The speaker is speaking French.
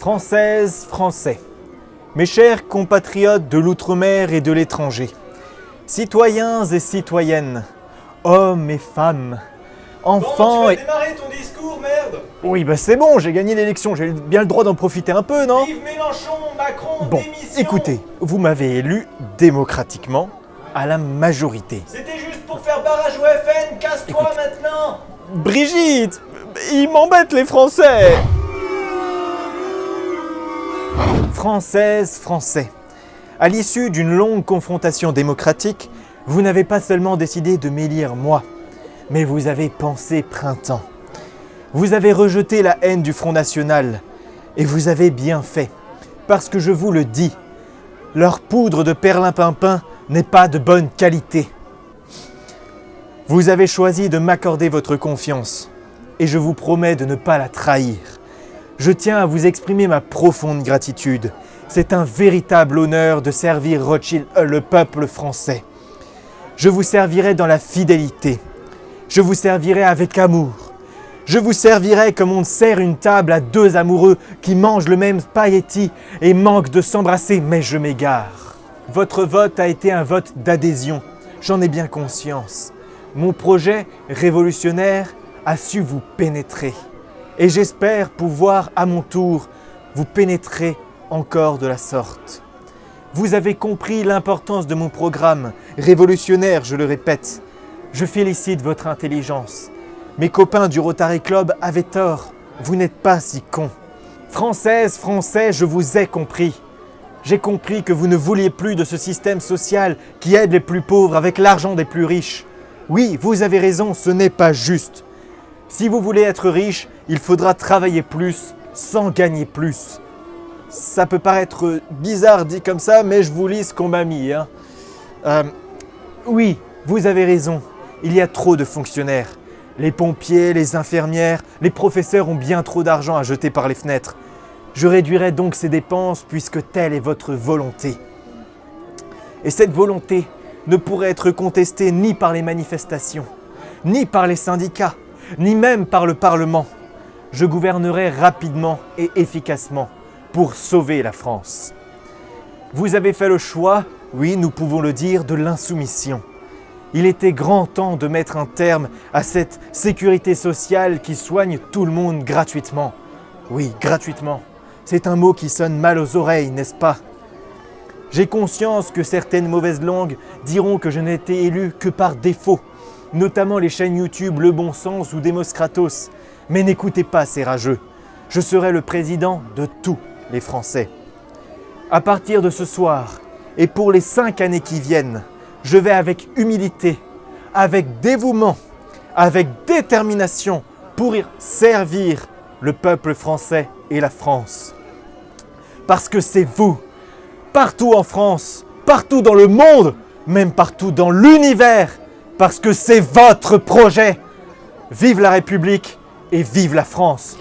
Françaises, Français, mes chers compatriotes de l'outre-mer et de l'étranger, citoyens et citoyennes, hommes et femmes, enfants Bon, tu et... vas démarrer ton discours, merde? Oui, bah c'est bon, j'ai gagné l'élection, j'ai bien le droit d'en profiter un peu, non? Vive Mélenchon, Macron, Bon, démission. écoutez, vous m'avez élu démocratiquement à la majorité. C'était juste pour faire barrage au FN, casse-toi maintenant. Brigitte Ils m'embêtent les Français Françaises, Français, à l'issue d'une longue confrontation démocratique, vous n'avez pas seulement décidé de m'élire moi, mais vous avez pensé printemps. Vous avez rejeté la haine du Front National, et vous avez bien fait, parce que je vous le dis, leur poudre de perlimpinpin n'est pas de bonne qualité. Vous avez choisi de m'accorder votre confiance et je vous promets de ne pas la trahir. Je tiens à vous exprimer ma profonde gratitude. C'est un véritable honneur de servir Rothschild, euh, le peuple français. Je vous servirai dans la fidélité. Je vous servirai avec amour. Je vous servirai comme on sert une table à deux amoureux qui mangent le même spaghetti et manquent de s'embrasser, mais je m'égare. Votre vote a été un vote d'adhésion, j'en ai bien conscience. Mon projet révolutionnaire a su vous pénétrer. Et j'espère pouvoir à mon tour vous pénétrer encore de la sorte. Vous avez compris l'importance de mon programme, révolutionnaire, je le répète. Je félicite votre intelligence. Mes copains du Rotary Club avaient tort, vous n'êtes pas si cons. Françaises, Français, je vous ai compris. J'ai compris que vous ne vouliez plus de ce système social qui aide les plus pauvres avec l'argent des plus riches. Oui, vous avez raison, ce n'est pas juste. Si vous voulez être riche, il faudra travailler plus sans gagner plus. Ça peut paraître bizarre dit comme ça, mais je vous lis ce qu'on m'a mis. hein. Euh, oui, vous avez raison, il y a trop de fonctionnaires. Les pompiers, les infirmières, les professeurs ont bien trop d'argent à jeter par les fenêtres. Je réduirai donc ces dépenses puisque telle est votre volonté. Et cette volonté ne pourrait être contestée ni par les manifestations, ni par les syndicats, ni même par le Parlement. Je gouvernerai rapidement et efficacement pour sauver la France. Vous avez fait le choix, oui, nous pouvons le dire, de l'insoumission. Il était grand temps de mettre un terme à cette sécurité sociale qui soigne tout le monde gratuitement. Oui, gratuitement. C'est un mot qui sonne mal aux oreilles, n'est-ce pas? J'ai conscience que certaines mauvaises langues diront que je n'ai été élu que par défaut, notamment les chaînes YouTube Le Bon Sens ou Demos Kratos. Mais n'écoutez pas ces rageux. Je serai le président de tous les Français. À partir de ce soir, et pour les cinq années qui viennent, je vais avec humilité, avec dévouement, avec détermination pour servir le peuple français et la France. Parce que c'est vous, partout en France, partout dans le monde, même partout dans l'univers, parce que c'est votre projet. Vive la République et vive la France